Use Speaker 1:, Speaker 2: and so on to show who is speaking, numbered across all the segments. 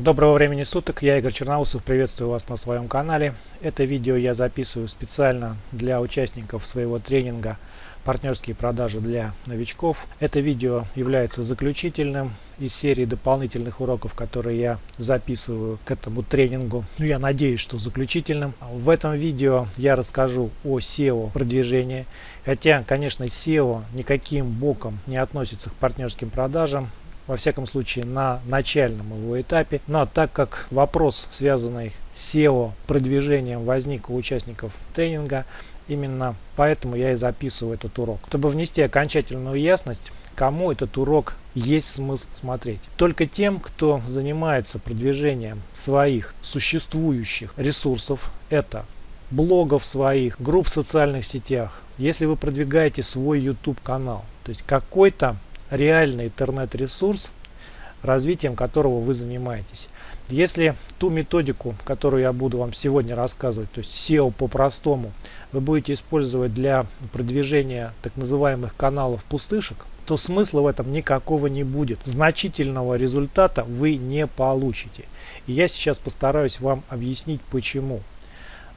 Speaker 1: Доброго времени суток, я Игорь Черноусов, приветствую вас на своем канале. Это видео я записываю специально для участников своего тренинга «Партнерские продажи для новичков». Это видео является заключительным из серии дополнительных уроков, которые я записываю к этому тренингу. Ну, я надеюсь, что заключительным. В этом видео я расскажу о SEO продвижении. Хотя, конечно, SEO никаким боком не относится к партнерским продажам во всяком случае на начальном его этапе. Но так как вопрос, связанный с SEO продвижением, возник у участников тренинга, именно поэтому я и записываю этот урок. Чтобы внести окончательную ясность, кому этот урок есть смысл смотреть. Только тем, кто занимается продвижением своих существующих ресурсов, это блогов своих, групп в социальных сетях, если вы продвигаете свой YouTube канал, то есть какой-то реальный интернет-ресурс, развитием которого вы занимаетесь. Если ту методику, которую я буду вам сегодня рассказывать, то есть SEO по-простому, вы будете использовать для продвижения так называемых каналов пустышек, то смысла в этом никакого не будет. Значительного результата вы не получите. И я сейчас постараюсь вам объяснить почему.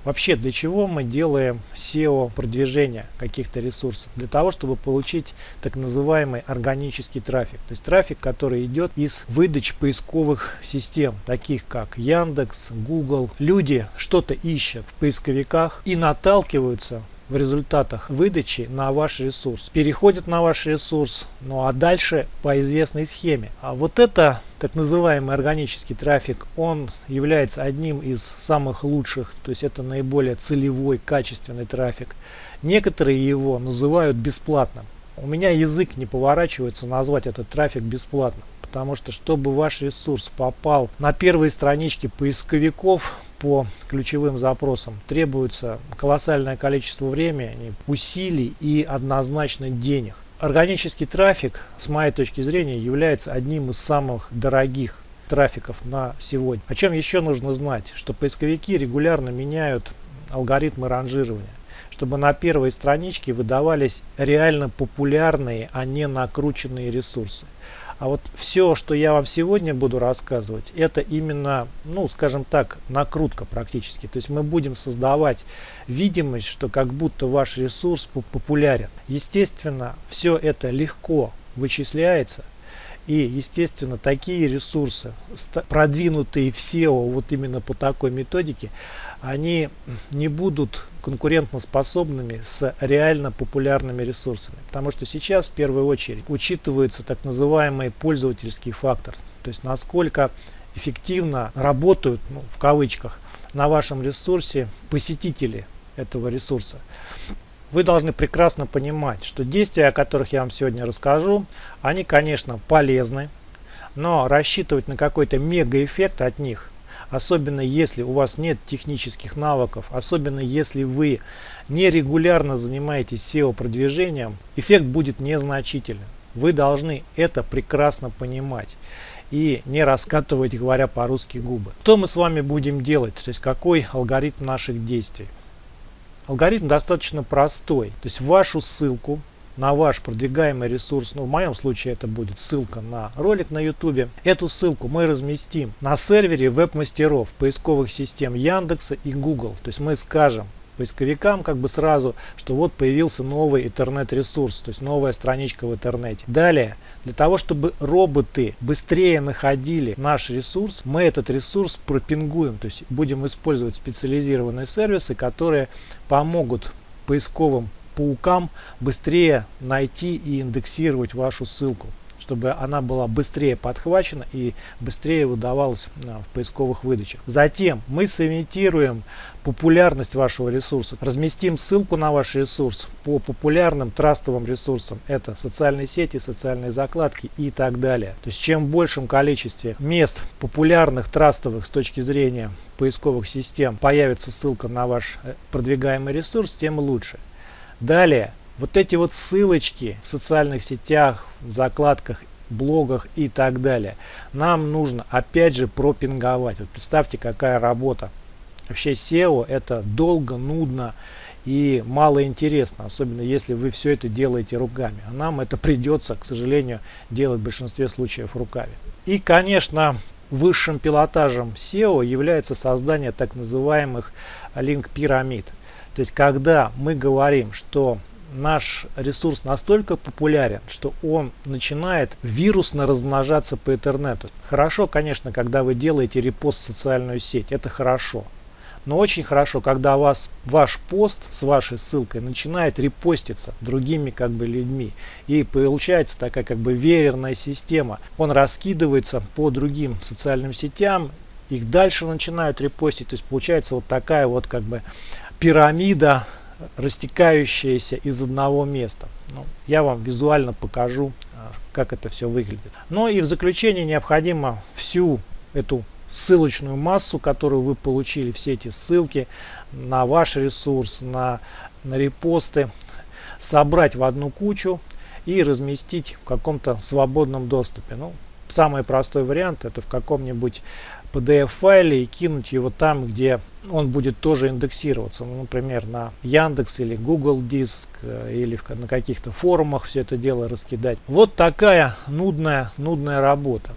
Speaker 1: Вообще, для чего мы делаем SEO продвижение каких-то ресурсов? Для того, чтобы получить так называемый органический трафик. То есть трафик, который идет из выдач поисковых систем, таких как Яндекс, Google. Люди что-то ищут в поисковиках и наталкиваются в результатах выдачи на ваш ресурс. Переходят на ваш ресурс, ну а дальше по известной схеме. А вот это так называемый органический трафик, он является одним из самых лучших, то есть это наиболее целевой, качественный трафик. Некоторые его называют бесплатным. У меня язык не поворачивается назвать этот трафик бесплатным потому что чтобы ваш ресурс попал на первые странички поисковиков по ключевым запросам, требуется колоссальное количество времени, усилий и однозначно денег. Органический трафик, с моей точки зрения, является одним из самых дорогих трафиков на сегодня. О чем еще нужно знать, что поисковики регулярно меняют алгоритмы ранжирования чтобы на первой страничке выдавались реально популярные, а не накрученные ресурсы. А вот все, что я вам сегодня буду рассказывать, это именно, ну, скажем так, накрутка практически. То есть мы будем создавать видимость, что как будто ваш ресурс популярен. Естественно, все это легко вычисляется. И, естественно, такие ресурсы, продвинутые в SEO вот именно по такой методике, они не будут конкурентно способными с реально популярными ресурсами. Потому что сейчас в первую очередь учитывается так называемый пользовательский фактор. То есть насколько эффективно работают, ну, в кавычках, на вашем ресурсе посетители этого ресурса. Вы должны прекрасно понимать, что действия, о которых я вам сегодня расскажу, они, конечно, полезны, но рассчитывать на какой-то мега-эффект от них особенно если у вас нет технических навыков, особенно если вы нерегулярно занимаетесь SEO продвижением, эффект будет незначительным. Вы должны это прекрасно понимать и не раскатывать, говоря по-русски, губы. Что мы с вами будем делать? То есть какой алгоритм наших действий? Алгоритм достаточно простой. То есть вашу ссылку на ваш продвигаемый ресурс, ну в моем случае это будет ссылка на ролик на YouTube. Эту ссылку мы разместим на сервере веб-мастеров поисковых систем Яндекса и Google. То есть мы скажем поисковикам как бы сразу, что вот появился новый интернет-ресурс, то есть новая страничка в интернете. Далее, для того, чтобы роботы быстрее находили наш ресурс, мы этот ресурс пропингуем, то есть будем использовать специализированные сервисы, которые помогут поисковым паукам быстрее найти и индексировать вашу ссылку чтобы она была быстрее подхвачена и быстрее выдавалась а, в поисковых выдачах. Затем мы сымитируем популярность вашего ресурса. Разместим ссылку на ваш ресурс по популярным трастовым ресурсам. Это социальные сети, социальные закладки и так далее. То есть чем большем количестве мест популярных трастовых с точки зрения поисковых систем появится ссылка на ваш э, продвигаемый ресурс, тем лучше. Далее, вот эти вот ссылочки в социальных сетях, в закладках, блогах и так далее, нам нужно опять же пропинговать. Вот представьте, какая работа. Вообще SEO это долго, нудно и мало интересно, особенно если вы все это делаете руками. А нам это придется, к сожалению, делать в большинстве случаев руками. И, конечно, высшим пилотажем SEO является создание так называемых линк-пирамид. То есть когда мы говорим, что наш ресурс настолько популярен, что он начинает вирусно размножаться по интернету. Хорошо, конечно, когда вы делаете репост в социальную сеть, это хорошо. Но очень хорошо, когда вас, ваш пост с вашей ссылкой начинает репоститься другими как бы людьми. И получается такая как бы веерная система. Он раскидывается по другим социальным сетям, их дальше начинают репостить. То есть получается вот такая вот как бы пирамида, растекающаяся из одного места. Ну, я вам визуально покажу, а, как это все выглядит. Ну и в заключение необходимо всю эту ссылочную массу, которую вы получили, все эти ссылки на ваш ресурс, на, на репосты, собрать в одну кучу и разместить в каком-то свободном доступе. Ну, самый простой вариант это в каком-нибудь PDF-файле и кинуть его там, где он будет тоже индексироваться. Ну, например, на Яндекс или Google Диск э, или в, на каких-то форумах все это дело раскидать. Вот такая нудная, нудная работа.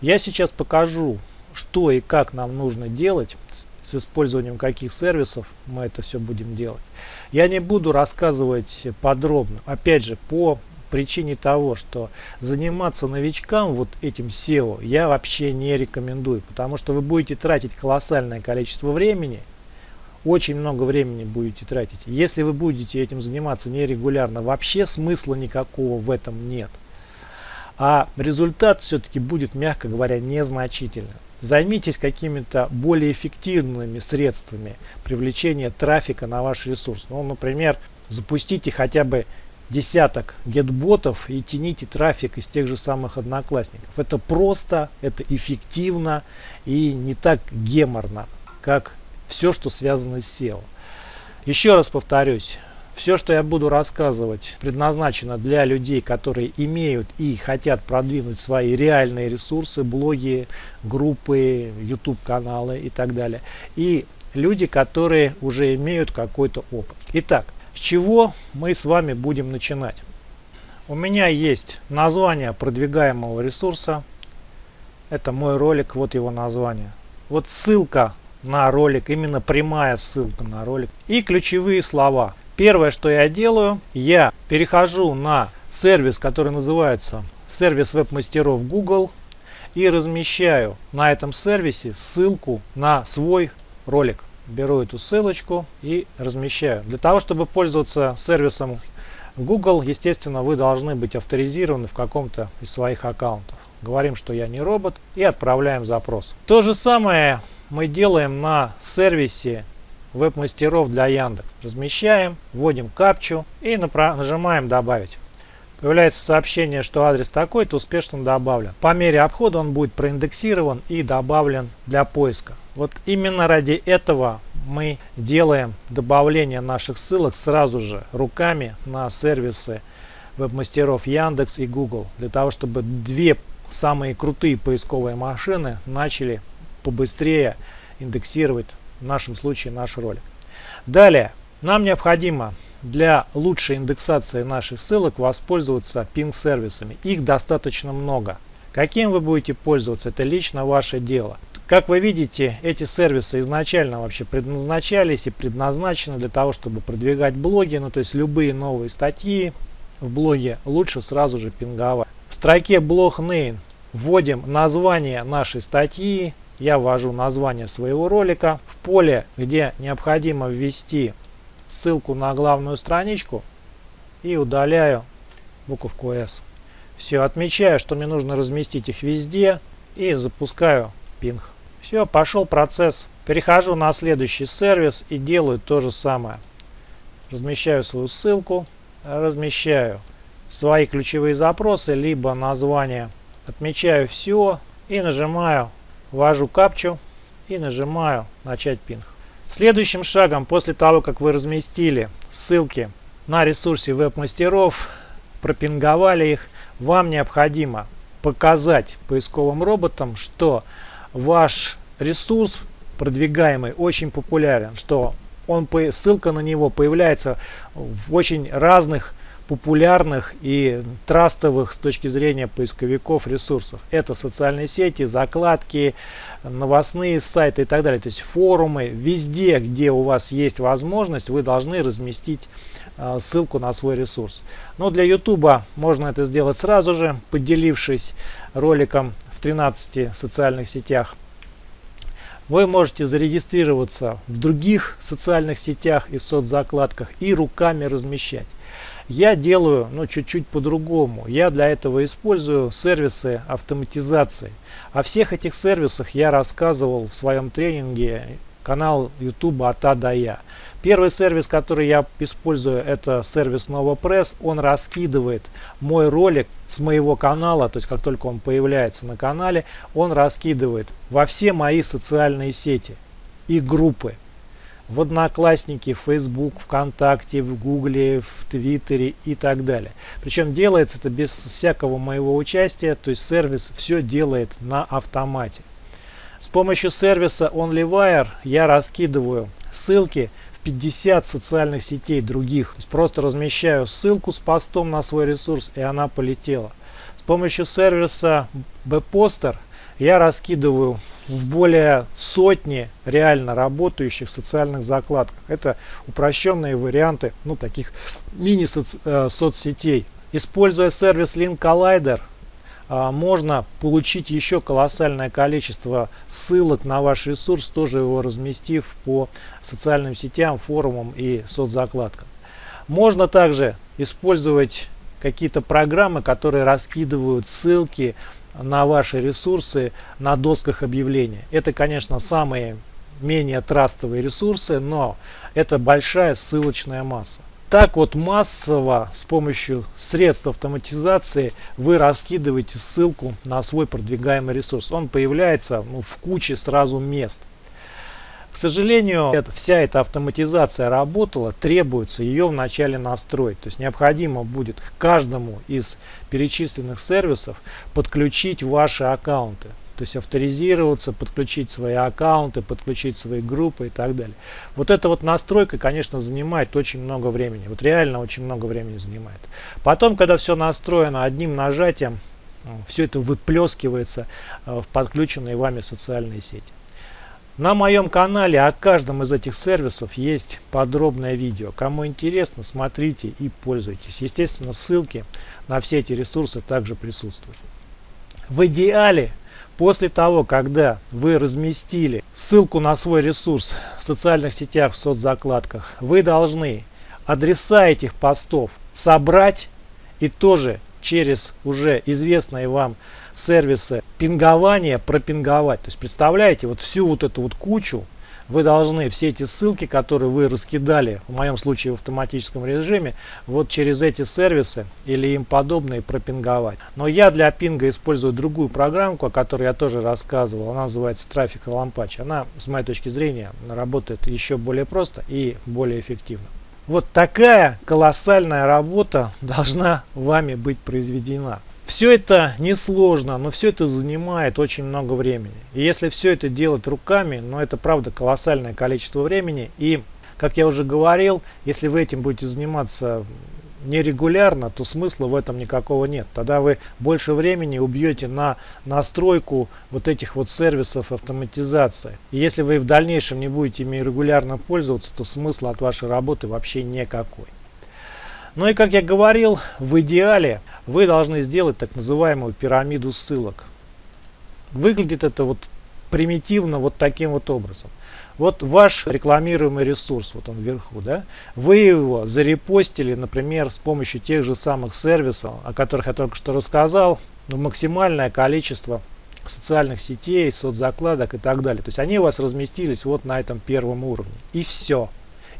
Speaker 1: Я сейчас покажу что и как нам нужно делать, с использованием каких сервисов мы это все будем делать. Я не буду рассказывать подробно. Опять же, по причине того, что заниматься новичкам вот этим SEO я вообще не рекомендую, потому что вы будете тратить колоссальное количество времени, очень много времени будете тратить. Если вы будете этим заниматься нерегулярно, вообще смысла никакого в этом нет. А результат все-таки будет, мягко говоря, незначительным. Займитесь какими-то более эффективными средствами привлечения трафика на ваш ресурс. Ну, например, запустите хотя бы десяток гетботов и тяните трафик из тех же самых одноклассников. Это просто, это эффективно и не так геморно, как все, что связано с SEO. Еще раз повторюсь, все, что я буду рассказывать, предназначено для людей, которые имеют и хотят продвинуть свои реальные ресурсы, блоги, группы, YouTube каналы и так далее. И люди, которые уже имеют какой-то опыт. Итак, с чего мы с вами будем начинать? У меня есть название продвигаемого ресурса. Это мой ролик, вот его название. Вот ссылка на ролик, именно прямая ссылка на ролик. И ключевые слова. Первое, что я делаю, я перехожу на сервис, который называется сервис веб-мастеров Google и размещаю на этом сервисе ссылку на свой ролик. Беру эту ссылочку и размещаю. Для того, чтобы пользоваться сервисом Google, естественно, вы должны быть авторизированы в каком-то из своих аккаунтов. Говорим, что я не робот и отправляем запрос. То же самое мы делаем на сервисе веб-мастеров для Яндекс. Размещаем, вводим капчу и нажимаем «Добавить». Появляется сообщение, что адрес такой-то успешно добавлен. По мере обхода он будет проиндексирован и добавлен для поиска. Вот именно ради этого мы делаем добавление наших ссылок сразу же руками на сервисы веб-мастеров Яндекс и Google. Для того, чтобы две самые крутые поисковые машины начали побыстрее индексировать в нашем случае наш ролик. Далее, нам необходимо для лучшей индексации наших ссылок воспользоваться пинг-сервисами. Их достаточно много. Каким вы будете пользоваться, это лично ваше дело. Как вы видите, эти сервисы изначально вообще предназначались и предназначены для того, чтобы продвигать блоги, ну то есть любые новые статьи в блоге лучше сразу же пинговать. В строке блог name вводим название нашей статьи, я ввожу название своего ролика. В поле, где необходимо ввести ссылку на главную страничку и удаляю буковку S. Все, отмечаю, что мне нужно разместить их везде и запускаю пинг. Все, пошел процесс. Перехожу на следующий сервис и делаю то же самое. Размещаю свою ссылку, размещаю свои ключевые запросы, либо название. Отмечаю все и нажимаю ввожу капчу и нажимаю начать пинг. Следующим шагом после того как вы разместили ссылки на ресурсе веб-мастеров, пропинговали их, вам необходимо показать поисковым роботам, что ваш ресурс продвигаемый очень популярен, что он, ссылка на него появляется в очень разных популярных и трастовых с точки зрения поисковиков ресурсов. Это социальные сети, закладки, новостные сайты и так далее. То есть форумы, везде, где у вас есть возможность, вы должны разместить э, ссылку на свой ресурс. Но для YouTube можно это сделать сразу же, поделившись роликом в 13 социальных сетях. Вы можете зарегистрироваться в других социальных сетях и соцзакладках и руками размещать. Я делаю ну, чуть-чуть по-другому. Я для этого использую сервисы автоматизации. О всех этих сервисах я рассказывал в своем тренинге канал YouTube от А до Я. Первый сервис, который я использую, это сервис NovoPress. Он раскидывает мой ролик с моего канала, то есть как только он появляется на канале, он раскидывает во все мои социальные сети и группы в Одноклассники, в Facebook, ВКонтакте, в Гугле, в Твиттере и так далее. Причем делается это без всякого моего участия, то есть сервис все делает на автомате. С помощью сервиса OnlyWire я раскидываю ссылки в 50 социальных сетей других. То есть просто размещаю ссылку с постом на свой ресурс и она полетела. С помощью сервиса Bposter я раскидываю в более сотни реально работающих социальных закладках. Это упрощенные варианты ну, таких мини-соцсетей. Э, Используя сервис Link Collider, а, можно получить еще колоссальное количество ссылок на ваш ресурс, тоже его разместив по социальным сетям, форумам и соцзакладкам. Можно также использовать какие-то программы, которые раскидывают ссылки на ваши ресурсы на досках объявления. Это, конечно, самые менее трастовые ресурсы, но это большая ссылочная масса. Так вот массово с помощью средств автоматизации вы раскидываете ссылку на свой продвигаемый ресурс. Он появляется ну, в куче сразу мест. К сожалению, это, вся эта автоматизация работала, требуется ее вначале настроить. То есть необходимо будет каждому из перечисленных сервисов подключить ваши аккаунты. То есть авторизироваться, подключить свои аккаунты, подключить свои группы и так далее. Вот эта вот настройка, конечно, занимает очень много времени. Вот реально очень много времени занимает. Потом, когда все настроено одним нажатием, все это выплескивается э, в подключенные вами социальные сети. На моем канале о каждом из этих сервисов есть подробное видео. Кому интересно, смотрите и пользуйтесь. Естественно, ссылки на все эти ресурсы также присутствуют. В идеале, после того, когда вы разместили ссылку на свой ресурс в социальных сетях, в соцзакладках, вы должны адреса этих постов собрать и тоже через уже известные вам сервисы пингования пропинговать. То есть представляете, вот всю вот эту вот кучу вы должны все эти ссылки, которые вы раскидали, в моем случае в автоматическом режиме, вот через эти сервисы или им подобные пропинговать. Но я для пинга использую другую программку, о которой я тоже рассказывал. Она называется Traffic Lampatch. Она, с моей точки зрения, работает еще более просто и более эффективно. Вот такая колоссальная работа должна вами быть произведена. Все это несложно, но все это занимает очень много времени. И если все это делать руками, ну это правда колоссальное количество времени. И, как я уже говорил, если вы этим будете заниматься нерегулярно, то смысла в этом никакого нет. Тогда вы больше времени убьете на настройку вот этих вот сервисов автоматизации. И если вы в дальнейшем не будете ими регулярно пользоваться, то смысла от вашей работы вообще никакой. Ну и как я говорил, в идеале вы должны сделать так называемую пирамиду ссылок. Выглядит это вот примитивно вот таким вот образом. Вот ваш рекламируемый ресурс, вот он вверху, да, вы его зарепостили, например, с помощью тех же самых сервисов, о которых я только что рассказал, в максимальное количество социальных сетей, соцзакладок и так далее. То есть они у вас разместились вот на этом первом уровне. И все.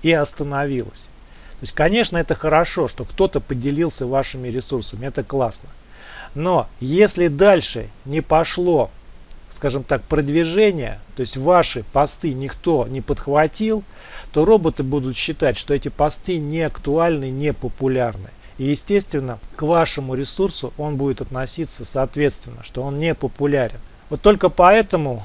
Speaker 1: И остановилось. То есть, конечно, это хорошо, что кто-то поделился вашими ресурсами, это классно. Но если дальше не пошло, скажем так, продвижение, то есть ваши посты никто не подхватил, то роботы будут считать, что эти посты не актуальны, не популярны. И естественно, к вашему ресурсу он будет относиться соответственно, что он не популярен. Вот только поэтому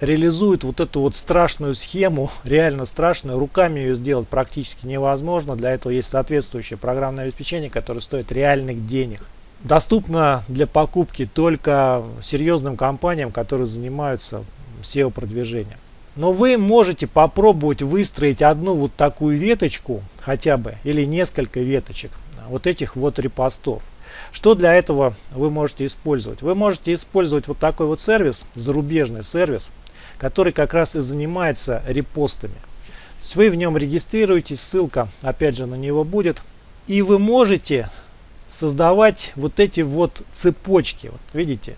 Speaker 1: реализует вот эту вот страшную схему, реально страшную. Руками ее сделать практически невозможно. Для этого есть соответствующее программное обеспечение, которое стоит реальных денег. Доступно для покупки только серьезным компаниям, которые занимаются SEO-продвижением. Но вы можете попробовать выстроить одну вот такую веточку хотя бы или несколько веточек вот этих вот репостов. Что для этого вы можете использовать? Вы можете использовать вот такой вот сервис, зарубежный сервис, который как раз и занимается репостами. То есть вы в нем регистрируетесь, ссылка опять же на него будет. И вы можете создавать вот эти вот цепочки. Вот видите,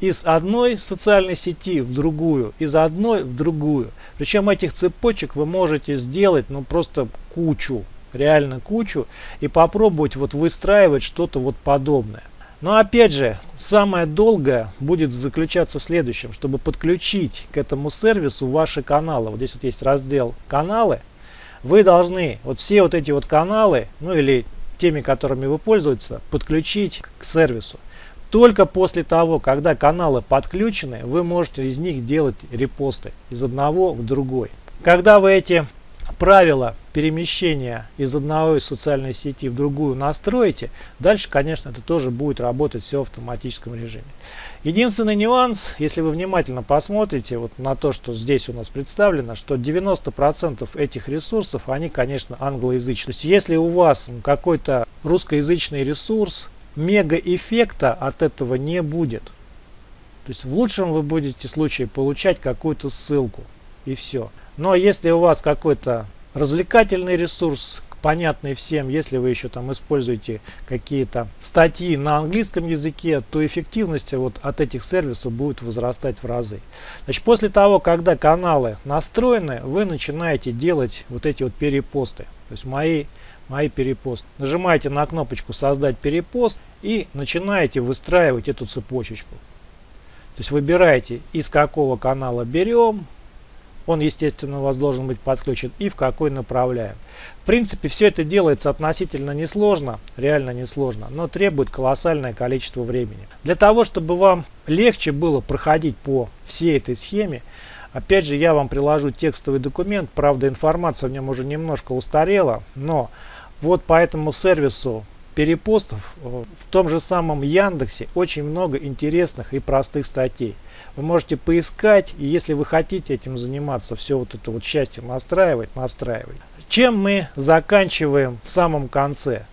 Speaker 1: из одной социальной сети в другую, из одной в другую. Причем этих цепочек вы можете сделать ну просто кучу, реально кучу и попробовать вот выстраивать что-то вот подобное. Но опять же, самое долгое будет заключаться в следующем, чтобы подключить к этому сервису ваши каналы. Вот здесь вот есть раздел «Каналы». Вы должны вот все вот эти вот каналы, ну или теми, которыми вы пользуетесь, подключить к сервису. Только после того, когда каналы подключены, вы можете из них делать репосты из одного в другой. Когда вы эти правила перемещения из одной социальной сети в другую настроите, дальше, конечно, это тоже будет работать все в автоматическом режиме. Единственный нюанс, если вы внимательно посмотрите вот на то, что здесь у нас представлено, что 90% этих ресурсов, они, конечно, англоязычные. То есть, если у вас какой-то русскоязычный ресурс, мега эффекта от этого не будет. То есть в лучшем вы будете случае получать какую-то ссылку и все. Но если у вас какой-то развлекательный ресурс, понятный всем, если вы еще там используете какие-то статьи на английском языке, то эффективность вот от этих сервисов будет возрастать в разы. Значит, после того, когда каналы настроены, вы начинаете делать вот эти вот перепосты. То есть мои мои перепосты. Нажимаете на кнопочку создать перепост и начинаете выстраивать эту цепочечку. То есть выбираете из какого канала берем, он естественно у вас должен быть подключен и в какой направляем. В принципе все это делается относительно несложно, реально несложно, но требует колоссальное количество времени. Для того чтобы вам легче было проходить по всей этой схеме, опять же я вам приложу текстовый документ, правда информация в нем уже немножко устарела, но вот по этому сервису перепостов э, в том же самом Яндексе очень много интересных и простых статей. Вы можете поискать, и если вы хотите этим заниматься, все вот это вот счастье настраивать, настраивать. Чем мы заканчиваем в самом конце?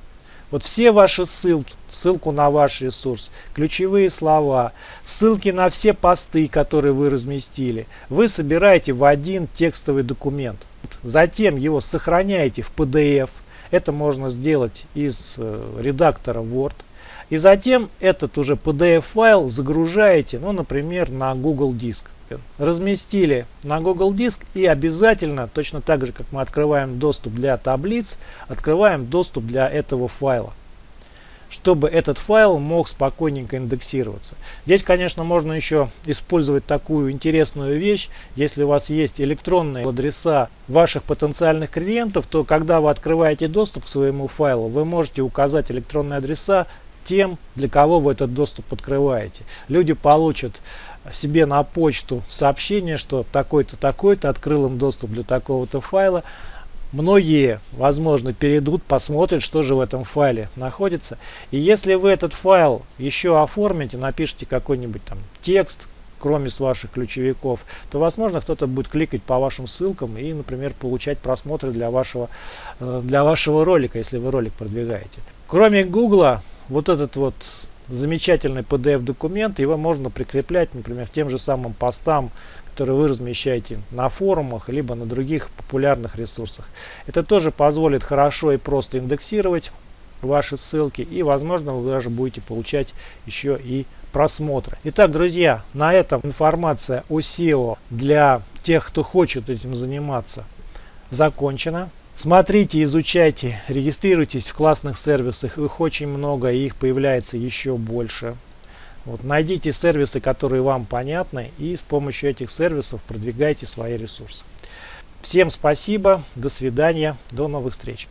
Speaker 1: Вот все ваши ссылки, ссылку на ваш ресурс, ключевые слова, ссылки на все посты, которые вы разместили, вы собираете в один текстовый документ. Затем его сохраняете в PDF, это можно сделать из э, редактора Word. И затем этот уже PDF-файл загружаете, ну, например, на Google Диск. Разместили на Google Диск и обязательно, точно так же, как мы открываем доступ для таблиц, открываем доступ для этого файла чтобы этот файл мог спокойненько индексироваться. Здесь, конечно, можно еще использовать такую интересную вещь. Если у вас есть электронные адреса ваших потенциальных клиентов, то когда вы открываете доступ к своему файлу, вы можете указать электронные адреса тем, для кого вы этот доступ открываете. Люди получат себе на почту сообщение, что такой-то, такой-то открыл им доступ для такого-то файла многие, возможно, перейдут, посмотрят, что же в этом файле находится. И если вы этот файл еще оформите, напишите какой-нибудь там текст, кроме с ваших ключевиков, то, возможно, кто-то будет кликать по вашим ссылкам и, например, получать просмотры для вашего, э, для вашего ролика, если вы ролик продвигаете. Кроме Гугла, вот этот вот замечательный PDF-документ, его можно прикреплять, например, тем же самым постам, которые вы размещаете на форумах, либо на других популярных ресурсах. Это тоже позволит хорошо и просто индексировать ваши ссылки и возможно вы даже будете получать еще и просмотры. Итак, друзья, на этом информация о SEO для тех, кто хочет этим заниматься, закончена. Смотрите, изучайте, регистрируйтесь в классных сервисах, их очень много и их появляется еще больше. Вот, найдите сервисы, которые вам понятны, и с помощью этих сервисов продвигайте свои ресурсы. Всем спасибо, до свидания, до новых встреч.